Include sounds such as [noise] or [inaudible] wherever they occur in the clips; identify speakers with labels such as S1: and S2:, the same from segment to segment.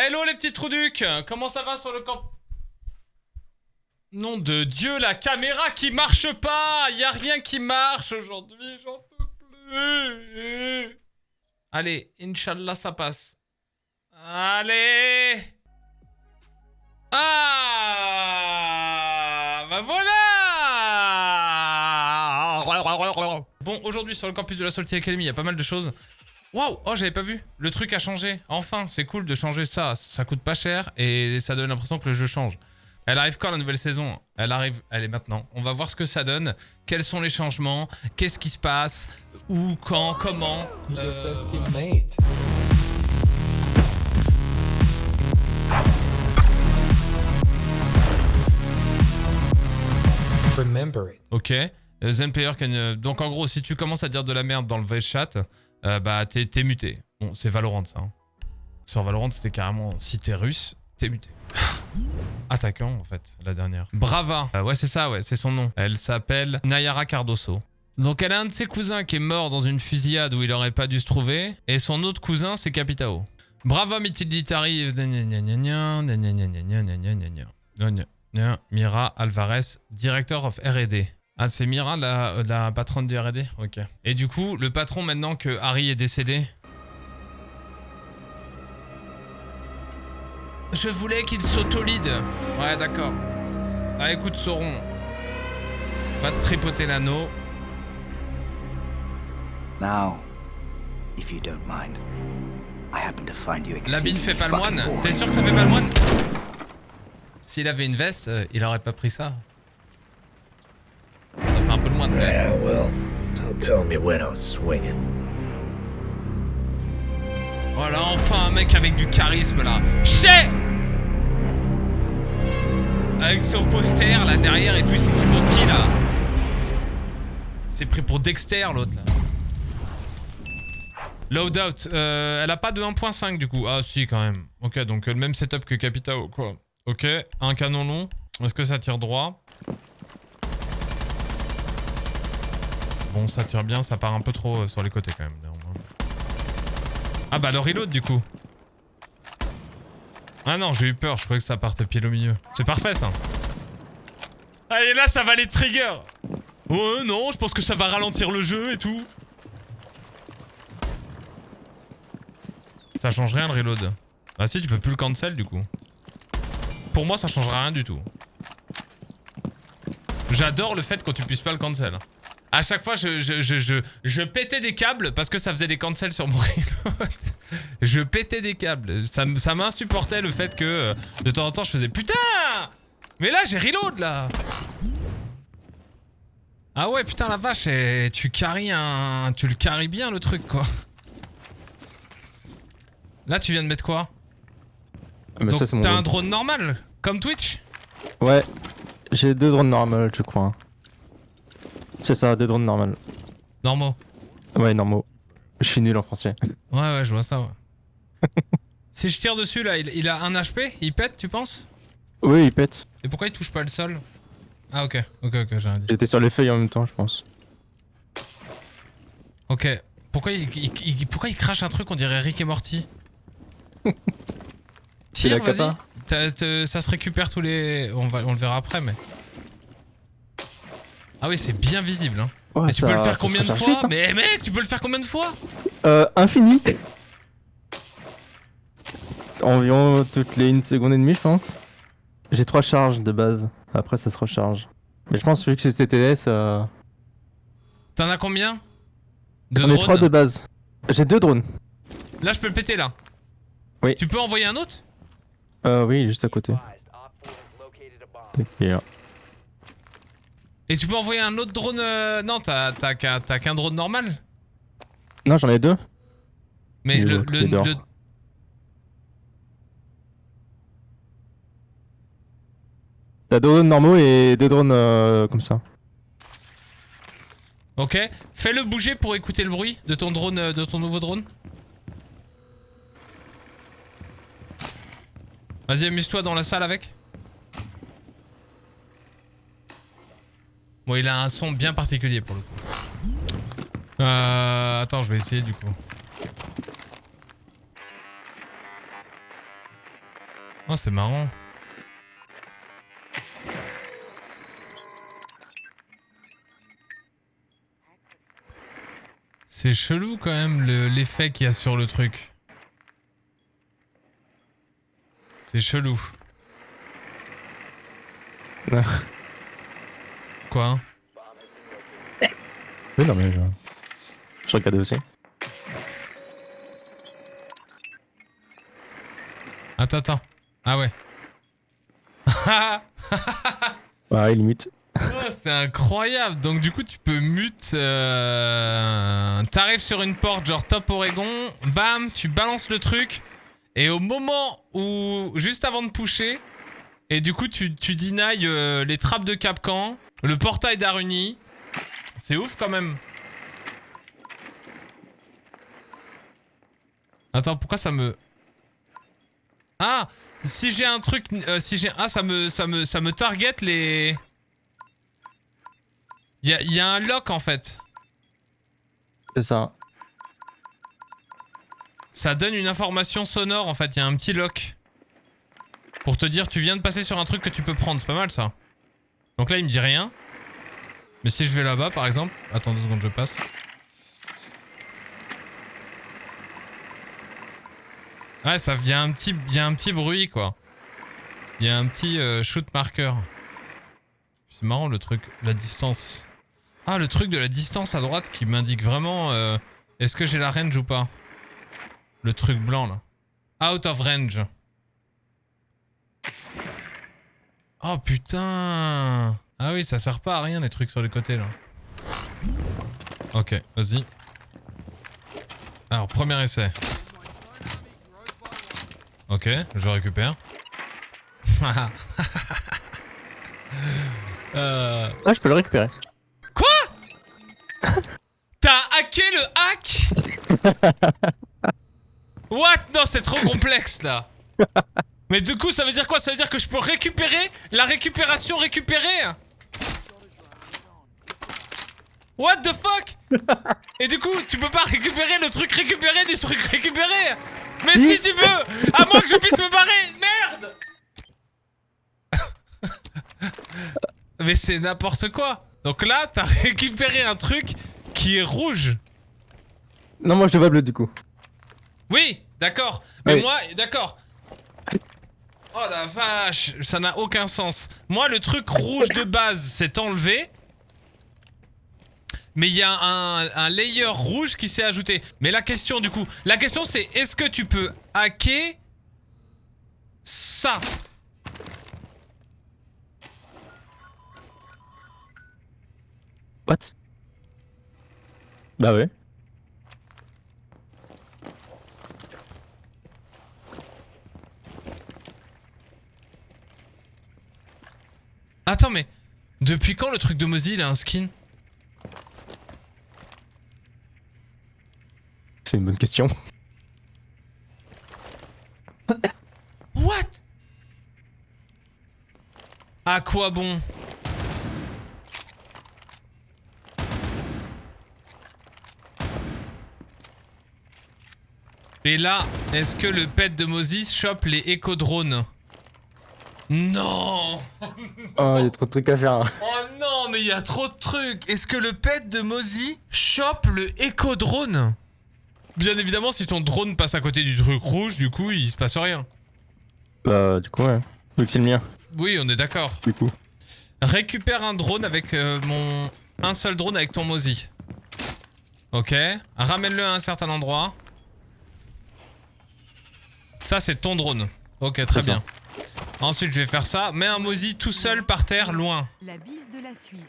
S1: Hello les petits trouducs. Comment ça va sur le camp? Nom de Dieu, la caméra qui marche pas. Y a rien qui marche aujourd'hui, j'en peux plus. Allez, Inch'Allah, ça passe. Allez. Ah Bah voilà. Bon, aujourd'hui sur le campus de la Salty Academy, il y a pas mal de choses. Waouh Oh, j'avais pas vu. Le truc a changé. Enfin, c'est cool de changer ça. Ça coûte pas cher et ça donne l'impression que le jeu change. Elle arrive quand la nouvelle saison? Elle arrive, elle est maintenant. On va voir ce que ça donne. Quels sont les changements? Qu'est-ce qui se passe? Où? Quand? Comment? Euh,
S2: Remember it.
S1: Ok. Euh, Zen player can... Donc en gros, si tu commences à dire de la merde dans le voice chat, euh, bah t'es muté. Bon, c'est Valorant ça. hein. Sur Valorant, c'était carrément si t'es russe, t'es muté. Attaquant en fait, la dernière. Brava. Euh, ouais, c'est ça, ouais, c'est son nom. Elle s'appelle Nayara Cardoso. Donc elle a un de ses cousins qui est mort dans une fusillade où il aurait pas dû se trouver. Et son autre cousin, c'est Capitao. Bravo Mitilitari. Mira Alvarez, director of R&D. Ah, c'est Mira, la, la patronne du R&D Ok. Et du coup, le patron, maintenant que Harry est décédé... Je voulais qu'il s'auto-lead. Ouais, d'accord. Ah, écoute, Sauron. Va te tripoter l'anneau.
S3: Now, if you don't mind, I happen to find you
S1: La bine fait pas le moine. T'es sûr que ça fait pas le moine? S'il avait une veste, euh, il aurait pas pris. Ça fait un peu le moine, quand même.
S4: Yeah, well, don't tell me when I was swinging.
S1: Voilà, enfin un mec avec du charisme là. Chez Avec son poster là derrière et tout, il s'est pris pour qui là? C'est pris pour Dexter l'autre là. Loadout, euh, elle a pas de 1.5 du coup. Ah si quand même. Ok, donc euh, le même setup que Capitao quoi. Ok, un canon long. Est-ce que ça tire droit? Bon, ça tire bien, ça part un peu trop euh, sur les côtés quand même. Ah bah le reload du coup. Ah non, j'ai eu peur, je croyais que ça partait pile au milieu. C'est parfait ça. Allez là, ça va les triggers. Ouais, non, je pense que ça va ralentir le jeu et tout. Ça change rien le reload. Ah si, tu peux plus le cancel du coup. Pour moi, ça changera rien du tout. J'adore le fait quand tu puisses pas le cancel. À chaque fois, je, je, je, je, je pétais des câbles parce que ça faisait des cancels sur mon reload. [laughs] je pétais des câbles. Ça, ça m'insupportait le fait que euh, de temps en temps je faisais putain Mais là j'ai reload là Ah ouais putain la vache, eh, tu carries un... Tu le carries bien le truc quoi. Là tu viens de mettre quoi?
S5: Ah, mais
S1: Donc t'as un
S5: drone.
S1: drone normal Comme Twitch?
S5: Ouais, j'ai deux drones normales, je crois. C'est ça, deux drones normales.
S1: Normaux.
S5: Ouais, normaux. Je suis nul en français.
S1: Ouais ouais je vois ça ouais. [laughs] si je tire dessus là, il, il a un HP Il pète tu penses?
S5: Oui, il pète.
S1: Et pourquoi il touche pas le sol? Ah ok, ok, ok, j'ai rien dit.
S5: J'étais sur les feuilles en même temps, je pense.
S1: Ok, pourquoi il, il- il- pourquoi il crache un truc on dirait Rick et Morty? [laughs]
S5: La
S1: Tire, vas-y. Ça se récupère tous les... On, va, on le verra après mais... Ah oui c'est bien visible hein.
S5: Ouais,
S1: Mais tu
S5: ça-
S1: peux le faire combien de fois. Mais mec tu peux le faire combien de fois?
S5: Euh, infini Environ toutes les une seconde et demie, je pense. J'ai trois charges de base. Après, ça se recharge. Mais je pense vu que c'est CTS, euh...
S1: T'en as combien? De
S5: j'en ai trois de base. J'ai deux drones.
S1: Là je peux le péter là
S5: Oui.
S1: Tu peux envoyer un autre?
S5: Euh, oui, juste à côté. Et
S1: tu peux envoyer un autre drone... euh, Non t'as qu'un drone normal
S5: Non, j'en ai deux.
S1: Mais le... le-
S5: T'as deux drones normaux et deux drones euh, comme ça.
S1: Ok, fais-le bouger pour écouter le bruit de ton drone, euh, de ton nouveau drone. Vas-y, amuse-toi dans la salle avec. Bon, il a un son bien particulier pour le coup. Euh, attends, je vais essayer du coup. Oh, c'est marrant. C'est chelou quand même le- l'effet qu'il y a sur le truc. C'est chelou. [laughs] Quoi
S5: Oui, non, mais je, je regardais aussi.
S1: Attends, attends. Ah ouais. [laughs]
S5: Ouais, limite.
S1: Oh, c'est incroyable. Donc du coup, tu peux mute. Euh... T'arrives sur une porte, genre top Oregon. Bam, tu balances le truc. Et au moment où, juste avant de pusher, et du coup, tu, tu denies euh, les trappes de Capcan, le portail d'Aruni. C'est ouf quand même. Attends, pourquoi ça me... Ah Si j'ai un truc... euh, si j'ai... Ah, ça me, ça, me, ça me target les... Il y a, y a un lock en fait.
S5: C'est ça.
S1: Ça donne une information sonore en fait. Il y a un petit lock. Pour te dire, tu viens de passer sur un truc que tu peux prendre. C'est pas mal ça. Donc là, il me dit rien. Mais si je vais là-bas par exemple. Attends deux secondes, je passe. Ouais, ça, il y, a un petit- bruit quoi. Il y a un petit euh, shoot marker. C'est marrant le truc, la distance. Ah, le truc de la distance à droite qui m'indique vraiment euh, est-ce que j'ai la range ou pas? Le truc blanc là. Out of range. Oh putain. Ah oui, ça sert pas à rien les trucs sur les côtés là. Ok, vas-y. Alors, premier essai. Ok, je récupère. [laughs] euh...
S5: Ah, je peux le récupérer.
S1: T'as hacké le hack? [laughs] What? Non, c'est trop complexe là. Mais du coup, ça veut dire quoi? Ça veut dire que je peux récupérer la récupération récupérée? What the fuck? [laughs] Et du coup, tu peux pas récupérer le truc récupéré du truc récupéré. Mais si. tu veux À moins que je puisse me barrer. Merde! [laughs] Mais c'est n'importe quoi. Donc là, t'as récupéré un truc qui est rouge.
S5: Non, moi je le vois bleu du coup.
S1: Oui, d'accord. Mais
S5: Oui.
S1: moi, d'accord. Oh la vache, ça n'a aucun sens. Moi, le truc rouge de base s'est enlevé. Mais il y a un, layer rouge qui s'est ajouté. Mais la question du coup, la question c'est est-ce que tu peux hacker ça?
S5: What? Bah ouais.
S1: Attends mais depuis quand le truc de Mozi il a un skin?
S5: C'est une bonne question. [laughs]
S1: What? À quoi bon? Et là, est-ce que le pet de Moses chope les éco-drones? Non
S5: Oh, il y a trop de trucs à faire. hein.
S1: Oh non, mais il y a trop de trucs Est-ce que le pet de Mozi chope le éco-drone? Bien évidemment, si ton drone passe à côté du truc rouge, du coup, il se passe rien.
S5: Bah, du coup, ouais. Vu que c'est le mien,
S1: Oui, on est d'accord.
S5: du coup.
S1: Récupère un drone avec euh, mon... Un seul drone avec ton Mozi. Ok. Ramène-le à un certain endroit. Ça, c'est ton drone. Ok, très
S5: ça.
S1: Ensuite, je vais faire ça. Mets un Mozi tout seul par terre, loin.
S6: La bise de la Suisse.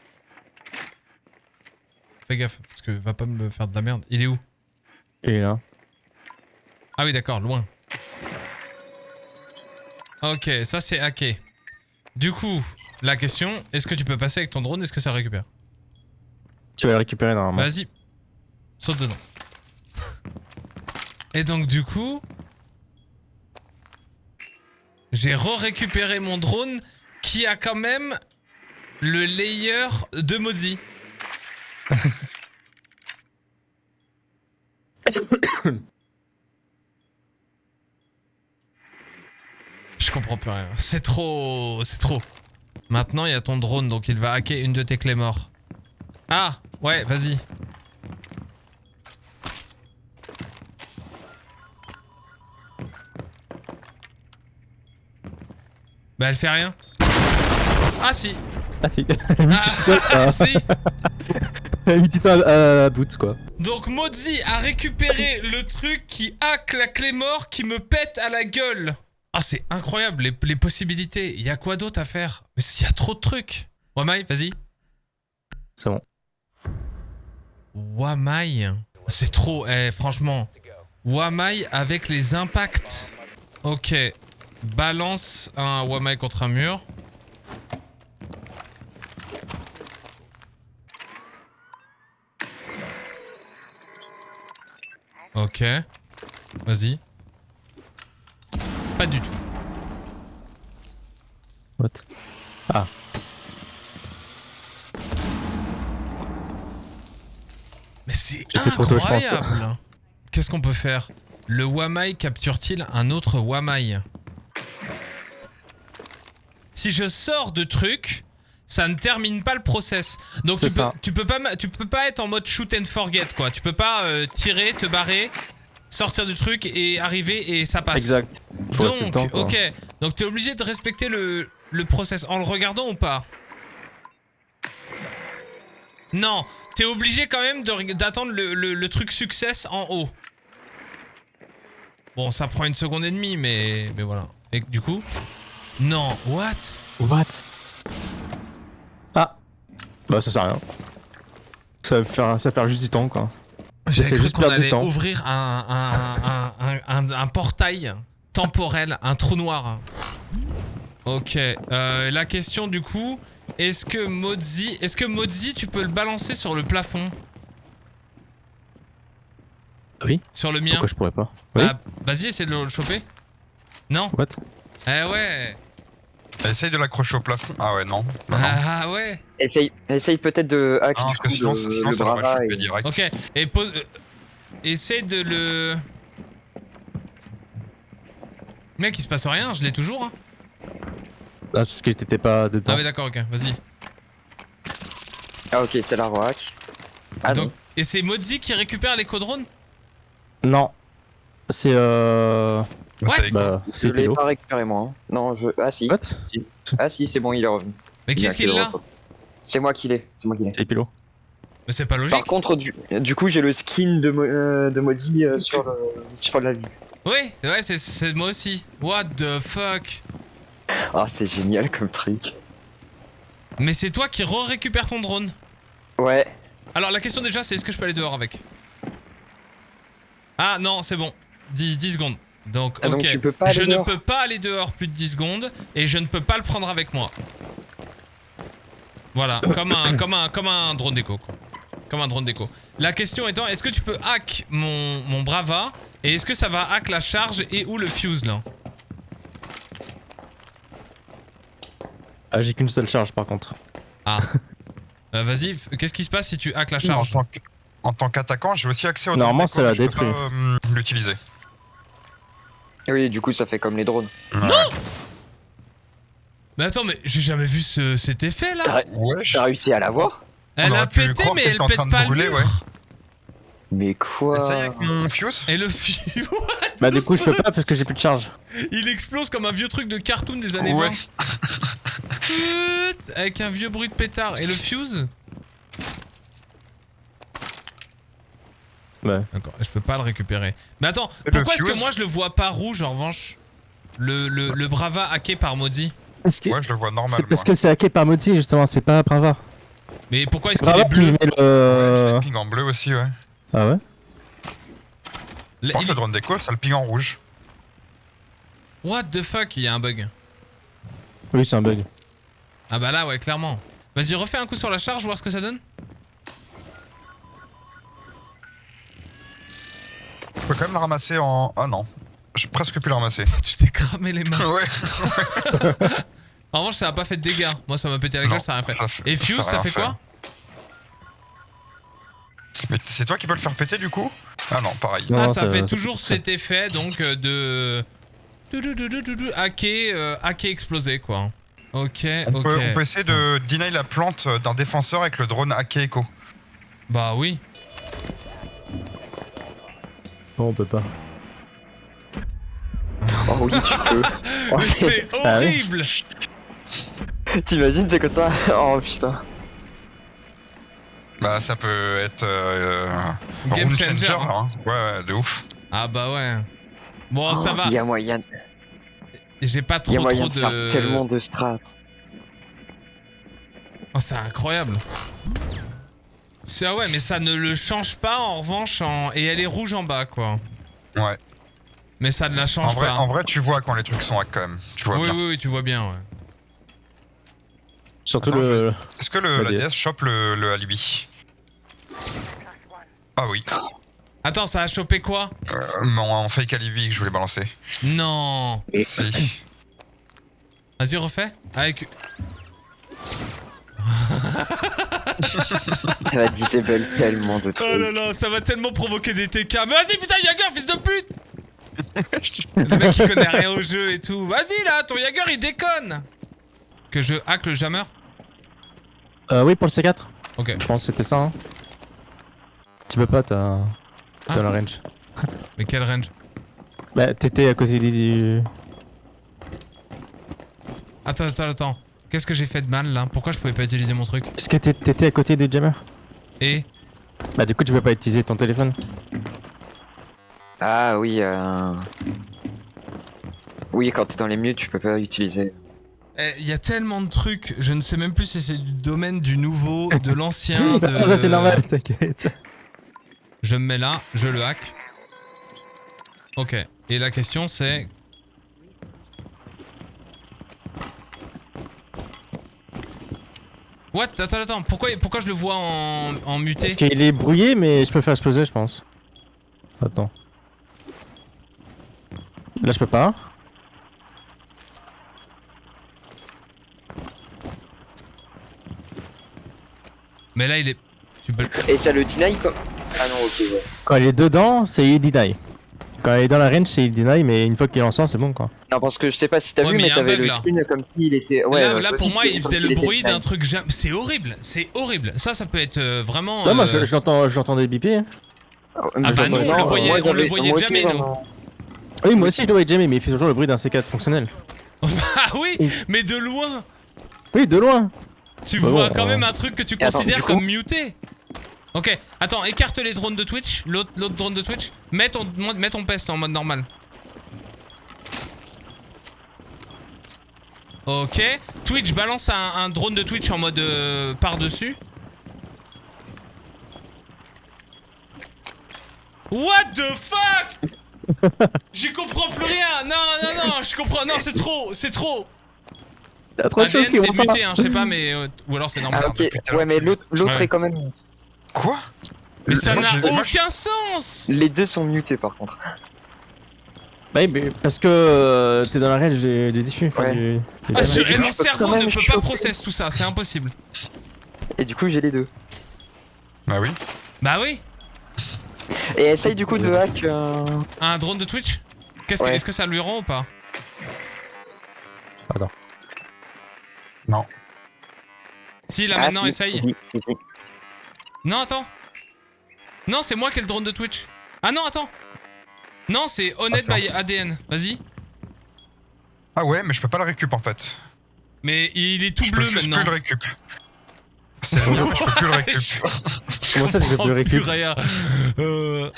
S1: Fais gaffe, parce que va pas me faire de la merde. Il est où?
S5: Et là.
S1: Ah oui, d'accord, loin. Ok, ça c'est hacké. Du coup, la question, est-ce que tu peux passer avec ton drone? Est-ce que ça récupère?
S5: Tu vas le récupérer normalement.
S1: Vas-y, saute dedans. Et donc du coup, j'ai re-récupéré mon drone qui a quand même le layer de Mozi. [coughs] Je comprends plus rien. C'est trop... C'est trop. Maintenant, il y a ton drone, donc il va hacker une de tes clés morts. Ah Ouais, vas-y. Bah elle fait rien. Ah si
S5: Ah si.
S1: Ah, [laughs] si
S5: Mis petit temps à, boot quoi.
S1: Donc Mozi a récupéré le truc qui hack la clé mort qui me pète à la gueule. Ah c'est incroyable les, les possibilités. Il y a quoi d'autre à faire? Mais il y a trop de trucs. Wamai, vas-y.
S5: C'est bon.
S1: Wamai. C'est trop, eh, franchement. Wamai avec les impacts. Ok. Balance un Wamai contre un mur. Ok. Vas-y. Pas du tout.
S5: What? Ah.
S1: Mais c'est incroyable. Qu'est-ce qu'on peut faire? Le Wamai capture-t-il un autre Wamai? Si je sors de truc, ça ne termine pas le process. Donc tu peux,
S5: ça.
S1: tu peux pas ma- tu peux pas être en mode shoot and forget quoi. Tu peux pas euh, tirer, te barrer, sortir du truc et arriver et ça passe.
S5: Exact. Faut
S1: Donc,
S5: temps,
S1: ok. Donc t'es obligé de respecter le, le process en le regardant ou pas? Non, t'es obligé quand même d'attendre le, le- le truc success en haut. Bon, ça prend une seconde et demie, mais, mais voilà. Et du coup? Non, what?
S5: What? Ah Bah ça sert à rien. Ça va faire, ça va faire juste du temps quoi.
S1: J'avais
S5: fait
S1: cru
S5: juste
S1: qu'on allait
S5: temps.
S1: ouvrir un, un, un, un- un- un portail temporel, un trou noir. Ok, euh, la question du coup, est-ce que Mozi, est-ce que Mozi, tu peux le balancer sur le plafond?
S5: Oui.
S1: Sur le mien?
S5: Pourquoi je pourrais pas? Oui
S1: Bah, Vas-y, essaie de le choper. Non?
S5: What?
S1: Eh ouais
S6: Essaye de l'accrocher au plafond. Ah ouais, non. Non, non.
S1: Ah ouais
S7: Essaye, essaye peut-être de hack
S6: Ah, parce que sinon, sinon
S7: le
S6: ça chopé
S7: et-
S6: direct.
S1: Ok, et pose... euh, essaie de le... Mec, il se passe rien, je l'ai toujours. Hein.
S5: Ah parce que t'étais pas dedans.
S1: Ah ouais, d'accord, ok, vas-y.
S7: Ah ok, c'est la roac. Ah
S1: Donc,
S7: non.
S1: et c'est Mozi qui récupère les codrones?
S5: Non. C'est euh...
S6: C'est
S5: Bah
S7: Je l'ai pas récupéré moi. hein. Non, je... Ah si.
S5: What
S7: Ah si, c'est bon, il est revenu.
S1: Mais qu'est-ce
S7: fait
S1: qu'il
S7: le
S1: a
S7: repos. C'est moi qui l'ai. C'est moi qui l'ai.
S5: C'est Pilo.
S1: Mais c'est pas logique.
S7: Par contre, du, du coup, j'ai le skin de, Mo- euh, de Mozi euh, sur, le, sur la vie.
S1: Oui, ouais, c'est- c'est moi aussi. What the fuck?
S7: Ah, c'est génial comme truc.
S1: Mais c'est toi qui re-récupères ton drone.
S7: Ouais.
S1: Alors la question déjà, c'est est-ce que je peux aller dehors avec? Ah non, c'est bon. 10, 10 secondes. Donc,
S7: Ah,
S1: ok.
S7: donc tu peux pas aller
S1: je ne
S7: dehors.
S1: peux pas aller dehors plus de 10 secondes et je ne peux pas le prendre avec moi. Voilà, [coughs] comme un, comme un, comme un drone d'écho. quoi. Comme un drone d'écho. La question étant, est-ce que tu peux hack mon, mon Brava et est-ce que ça va hack la charge et ou le fuse là?
S5: Ah j'ai qu'une seule charge par contre.
S1: Ah. [laughs] Euh, Vas-y, qu'est-ce qui se passe si tu hack la charge?
S6: En tant qu'attaquant, j'ai aussi accès au
S5: Normalement, ça l'a
S6: déco, mais je peux
S5: détruit.
S6: pas, euh, l'utiliser.
S7: Oui, du coup, ça fait comme les drones.
S6: Ouais.
S1: Mais attends, mais j'ai jamais vu ce, cet effet là
S7: T'as t'as réussi à l'avoir
S1: Elle a pété mais elle pète
S6: train de
S1: pas le mur
S6: ouais.
S7: Mais quoi?
S6: Essaye avec mon fuse.
S1: Et le fuse, [laughs]
S5: Bah du coup je peux pas parce que j'ai plus de charge.
S1: il explose comme un vieux truc de cartoon des années
S6: Ouais.
S1: 20. Tut, [laughs] Avec un vieux bruit de pétard. Et le fuse
S5: Ouais.
S1: D'accord, je peux pas le récupérer. Mais attends,
S6: Et le
S1: pourquoi est-ce que moi je le vois pas rouge en revanche? Le, le, le Brava hacké par Maudit
S5: Parce que
S6: Ouais, je le vois normal.
S5: c'est parce
S6: moi.
S5: que c'est hacké par Moti justement, c'est pas Brava.
S1: Mais pourquoi est-ce qu'il est
S5: qui
S1: bleu?
S6: Ouais,
S5: le...
S6: ping en bleu aussi, ouais.
S5: Ah ouais?
S1: Le-
S6: Par
S1: il-
S6: contre, le drone déco, ça le ping en rouge.
S1: What the fuck, il y a un bug.
S5: Oui c'est un bug.
S1: Ah bah là, ouais, clairement. Vas-y, refais un coup sur la charge, voir ce que ça donne.
S6: Peux quand même le ramasser en. Ah non. J'ai presque pu le ramasser. [laughs]
S1: tu t'es cramé les mains.
S6: ouais. [laughs]
S1: En revanche, ça a pas fait de dégâts. Moi, ça m'a pété la gueule, ça a rien fait.
S6: ça fait-
S1: Et Fuse,
S6: ça
S1: fait
S6: fait.
S1: quoi
S6: Mais c'est toi qui peux le faire péter du coup? Ah non, pareil.
S5: Non,
S1: Ah, ça
S5: ça-
S1: fait toujours cet effet, donc, euh, de... hacké, euh, hacké explosé quoi. Ok,
S6: On,
S1: ok.
S6: peut, on peut essayer de deny la plante d'un défenseur avec le drone hacké Echo.
S1: Bah oui.
S5: Non, on peut pas.
S7: Oh oui, tu peux. Oh, [laughs]
S1: Mais c'est
S5: Ah oui.
S1: horrible
S7: T'imagines, c'est comme ça [laughs] Oh putain.
S6: Bah ça peut être euh, euh,
S1: Game changer,
S6: changer,
S1: hein.
S6: Ouais, ouais, de ouf.
S1: Ah bah ouais. Bon, ça
S7: Oh,
S1: va.
S7: Il y a moyen,
S1: J'ai pas
S7: il y a
S1: trop
S7: moyen
S1: trop
S7: de faire
S1: de...
S7: tellement de strats.
S1: Oh, c'est incroyable. Ah ouais, mais ça ne le change pas en revanche en... et elle est rouge en bas quoi.
S6: Ouais.
S1: Mais ça ne la
S6: En
S1: change
S6: vrai,
S1: pas.
S6: en vrai, tu vois quand les trucs sont hack quand même. Tu vois
S1: oui,
S6: bien.
S1: oui, oui, tu vois bien. Ouais.
S5: Surtout
S6: Attends,
S5: le.
S6: Est-ce que le,
S5: La DS.
S6: DS chope le, le alibi Ah oui.
S1: Attends, ça a chopé quoi
S6: Euh, mon fake alibi que je voulais balancer.
S1: Non.
S6: Si.
S1: Vas-y, refais. Avec.
S7: Ça va disable tellement de trucs.
S1: Oh là là, ça va tellement provoquer des TK. Mais vas-y, putain, Jagger, fils de pute [laughs] Le mec il connaît rien au jeu et tout. Vas-y là, ton Jagger il déconne Que je hack le jammer
S5: Euh, oui, pour le C4.
S1: Ok.
S5: Je pense que c'était ça. Hein. Tu peux pas, t'as. T'as
S1: Ah.
S5: la range. [laughs]
S1: Mais quel range?
S5: Bah, t'étais à côté du.
S1: Attends, attends, attends. Qu'est-ce que j'ai fait de mal là? Pourquoi je pouvais pas utiliser mon truc?
S5: Est-ce que t'é- t'étais à côté du jammer?
S1: Et?
S5: Bah, du coup, tu peux pas utiliser ton téléphone.
S7: Ah oui, euh... Oui, quand t'es dans les mutes, tu peux pas utiliser.
S1: Eh, Il y a tellement de trucs, je ne sais même plus si c'est du domaine du nouveau, de l'ancien, [laughs] de...
S5: Ah, ça, c'est normal, t'inquiète.
S1: Je me mets là, je le hack. Ok. Et la question c'est... What? Attends, attends. Pourquoi, pourquoi je le vois en, en muté?
S5: Parce qu'il est brouillé, mais je peux faire exploser, je pense. Attends. Là, je peux pas.
S1: Mais là, il est... Tu peux... le-
S7: Et ça le deny comme... Ah non, ok, ouais.
S5: Quand il est dedans, c'est il deny. Quand il est dans la range, c'est il deny, mais une fois qu'il est en sort, c'est bon quoi.
S7: Non, parce que je sais pas si t'as
S1: Ouais,
S7: vu,
S1: mais
S7: t'avais le
S1: là.
S7: skin comme s'il était... Ouais,
S1: là,
S7: ouais,
S1: là, pour moi, il faisait le bruit d'un truc... C'est horrible. C'est horrible. Ça, ça peut être euh, vraiment...
S5: Non, moi,
S1: euh,
S5: je, je l'entends, je l'entendais biper.
S1: Ah bah nous, on le
S7: Non,
S1: voyait-
S7: moi,
S1: on le voyait jamais, nous.
S7: vraiment.
S5: Oui, moi aussi, je le voyais jamais, mais il fait toujours le bruit d'un C4 fonctionnel. [laughs]
S1: Ah oui, mais de loin
S5: Oui, de loin.
S1: Tu
S5: Bah
S1: vois
S5: bon,
S1: quand
S5: euh.
S1: même un truc que tu
S7: Et
S1: considères
S7: coup-
S1: comme muté. Ok, attends, écarte les drones de Twitch, l'autre drone de Twitch. Mets ton, mets ton pest en mode normal. Ok, Twitch, balance un, un drone de Twitch en mode euh, par-dessus. What the fuck? [laughs] J'y comprends plus rien Non, non, non, je comprends... Non, c'est trop, c'est trop
S5: Il y a trop de choses qui vont pas.
S1: muté, hein, je sais pas, mais... euh, ou alors c'est normal.
S7: Ah
S6: Merde,
S7: ok,
S6: depuis tout à
S7: ouais mais l'autre l'autre
S1: Ouais.
S7: est quand même...
S6: Quoi
S1: Mais ça n'a aucun sens
S7: Les deux sont mutés par contre.
S5: Bah oui, mais parce que euh, t'es dans la range du, du diffus. enfin,
S7: Ouais.
S5: du-
S1: Ah, je- mon cerveau ne peut pas process tout ça, c'est impossible.
S7: Et du coup j'ai les deux.
S6: Bah oui.
S1: Bah oui
S7: Et essaye du coup de hack... euh,
S1: Un drone de Twitch? Qu'est-ce que,
S7: Ouais.
S1: Est-ce que ça lui rend ou pas?
S5: Attends.
S6: Non.
S1: Si, là
S7: ah,
S1: maintenant,
S7: si,
S1: essaye.
S7: si, si, si.
S1: Non, attends. Non, c'est moi qui ai le drone de Twitch. Ah non, attends. Non, c'est Honnête by ADN. Vas-y.
S6: Ah ouais, mais je peux pas le récup en fait.
S1: Mais il est tout
S6: je peux
S1: bleu
S6: juste
S1: maintenant.
S6: plus le récup. C'est le mien, mais je peux plus le récup. [laughs]
S5: Comment ça, tu peux
S1: Oh,
S5: plus le récup
S1: purée. [laughs] Euh,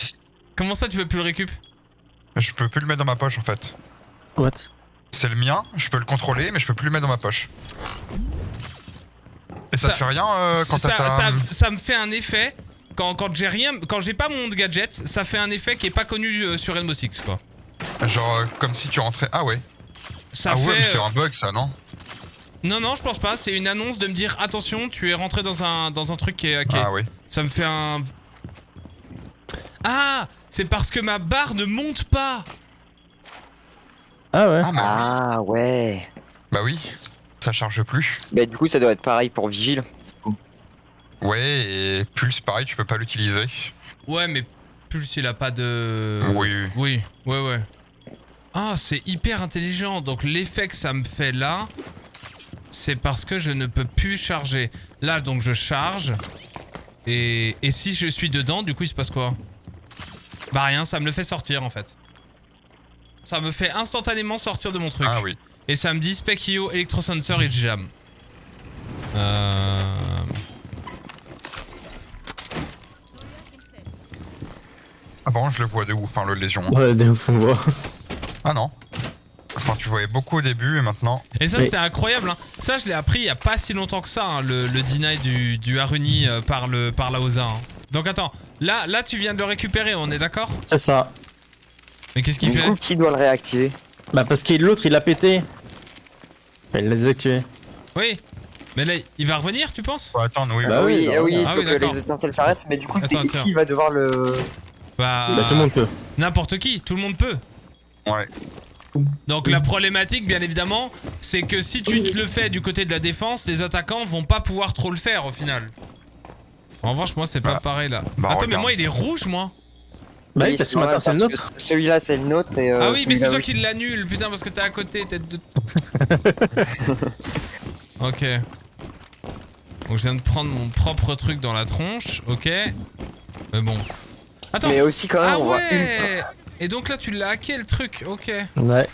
S1: Comment ça, tu peux plus le récup?
S6: Je peux plus le mettre dans ma poche en fait.
S5: What?
S6: C'est le mien, je peux le contrôler, mais je peux plus le mettre dans ma poche. Et ça,
S1: Ça-
S6: te fait rien euh, quand
S1: ça,
S6: ta...
S1: ça, ça me fait un effet. Quand, quand j'ai rien, quand j'ai pas mon gadget, ça fait un effet qui est pas connu euh, sur Rainbow Six quoi.
S6: Genre euh, comme si tu rentrais... Ah ouais.
S1: Ça
S6: ah
S1: fait.
S6: ouais, mais c'est
S1: euh,
S6: un bug ça, non?
S1: Non, non, je pense pas. C'est une annonce de me dire attention, tu es rentré dans un, dans un truc qui est hacké.
S6: Ah oui.
S1: Ça me fait un. Ah C'est parce que ma barre ne monte pas
S5: Ah ouais.
S6: Ah bah,
S7: Ah ouais.
S6: bah oui. Ça charge plus.
S7: Bah du coup ça doit être pareil pour Vigile.
S6: Ouais, et Pulse pareil, tu peux pas l'utiliser.
S1: Ouais, mais plus il a pas de.
S6: Oui.
S1: Oui, ouais, ouais. Ah, c'est hyper intelligent. Donc l'effet que ça me fait là, c'est parce que je ne peux plus charger. Là, donc je charge. Et, et si je suis dedans, du coup, il se passe quoi? Bah rien, ça me le fait sortir en fait. Ça me fait instantanément sortir de mon truc.
S6: Ah oui.
S1: Et ça me dit Specchio, Electrosensor et Jam. Euh...
S6: Ah bon, je le vois de où Enfin, le lésion.
S5: Ouais, des ouf, on voit. [laughs]
S6: Ah non. Enfin, tu voyais beaucoup au début et maintenant.
S1: Et ça, c'était incroyable. Hein. Ça, je l'ai appris il y a pas si longtemps que ça, hein, le, le deny du, du Haruni euh, par, le, par la OSA. hein. Donc attends, là, là, tu viens de le récupérer, on est d'accord?
S5: C'est ça.
S1: Mais qu'est-ce qu'il
S7: Du
S1: fait?
S7: coup, qui doit le réactiver?
S5: Bah parce que l'autre il l'a pété. Il l'a désactivé.
S1: Oui. Mais là, il va revenir, tu penses?
S6: Faut attendre, oui.
S5: Bah
S7: Ah
S5: oui,
S7: oui,
S5: bah
S7: ah oui, il
S1: Ah
S7: faut
S1: oui,
S7: que
S1: d'accord.
S7: les étincelles s'arrêtent, mais du coup, c'est
S1: Attends, attends.
S7: qui va devoir le.
S1: Bah,
S5: Bah tout le monde peut.
S1: n'importe qui, tout le monde peut.
S6: Ouais.
S1: Donc la problématique, bien évidemment, c'est que si tu te le fais du côté de la défense, les attaquants vont pas pouvoir trop le faire au final. En revanche, moi, c'est pas
S6: Bah,
S1: pareil là.
S6: bah,
S1: Attends, mais moi, il est rouge, moi.
S5: Bah oui, parce que
S7: ouais,
S5: maintenant c'est le nôtre.
S7: Celui-là, c'est le nôtre et. euh,
S1: ah oui, mais c'est toi qui l'annule, putain, parce que t'es à côté, tête de. [laughs] ok. Donc je viens de prendre mon propre truc dans la tronche, ok. Mais bon. Attends.
S7: Mais aussi, quand même,
S1: ah
S7: on voit une.
S1: ouais Et donc là, tu l'as hacké le truc, ok.
S5: Ouais.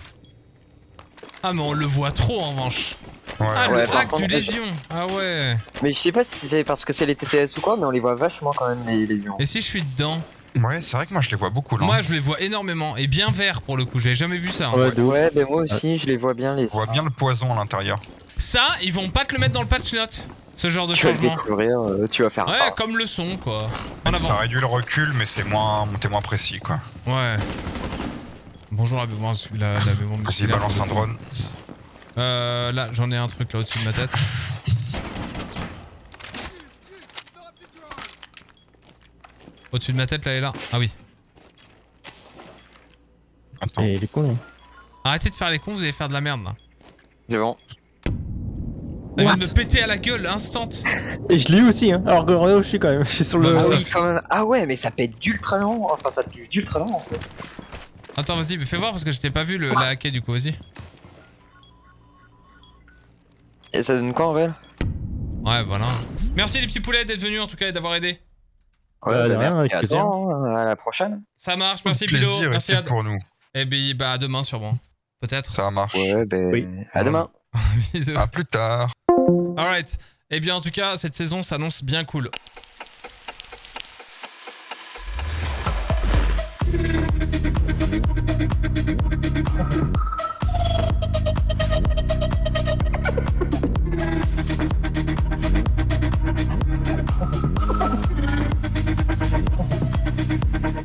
S1: Ah, mais on le voit trop en revanche.
S6: Ouais.
S1: Ah,
S7: Ouais,
S1: le hack
S7: contre,
S1: du lésion. Ah ouais.
S7: Mais je sais pas si c'est parce que c'est les TTS ou quoi, mais on les voit vachement quand même, les lésions.
S1: Et si je suis dedans?
S6: Ouais, c'est vrai que moi je les vois beaucoup là.
S1: Moi, je les vois énormément. Et bien vert pour le coup, j'avais jamais vu ça. hein.
S5: Ouais, de ouf.
S7: Ouais, mais moi aussi, je les vois bien, les.
S6: On voit bien le poison à l'intérieur.
S1: Ça, ils vont pas te le mettre dans le patch note. Ce genre de
S7: Tu vas le
S1: changement.
S7: découvrir, euh, tu vas faire.
S1: Ouais,
S7: ah,
S1: comme le son, quoi. En
S6: Ça
S1: avant.
S6: réduit le recul, mais c'est moins, t'es moins précis quoi.
S1: Ouais. Bonjour la la, la mémoire
S6: Vas-y, balance un drone.
S1: Euh, là, j'en ai un truc là au-dessus de ma tête. Au-dessus de ma tête, là et là. Ah oui.
S6: Attends.
S5: Et il est con. lui.
S1: Arrêtez de faire les cons, vous allez faire de la merde là.
S7: C'est bon.
S1: Elle vient de me péter à la gueule, instant.
S5: Et je l'ai eu aussi, hein. Alors que regarde où je suis quand même. Je suis sur le.
S1: Bah,
S7: Ah oui,
S1: c'est-
S7: quand même. Ah ouais, mais ça pète d'ultra lent. Enfin, ça pue d'ultra lent en fait.
S1: Attends, vas-y, mais fais voir parce que je t'ai pas vu le, la hacker du coup, vas-y.
S7: Et ça donne quoi en vrai?
S1: Ouais, voilà. Merci les petits poulets d'être venus en tout cas et d'avoir aidé.
S5: Ouais, de
S7: bah,
S5: rien,
S7: merci,
S5: avec plaisir.
S7: hein, à la prochaine.
S1: Ça marche, merci
S6: et
S1: merci
S6: pour nous.
S1: Et ben, bah à demain sûrement. Peut-être.
S6: Ça marche.
S7: Ouais, ben.
S5: Oui.
S7: À demain. [laughs]
S1: Bisous.
S6: À plus tard.
S1: Alright. Eh bien, en tout cas, cette saison s'annonce bien cool.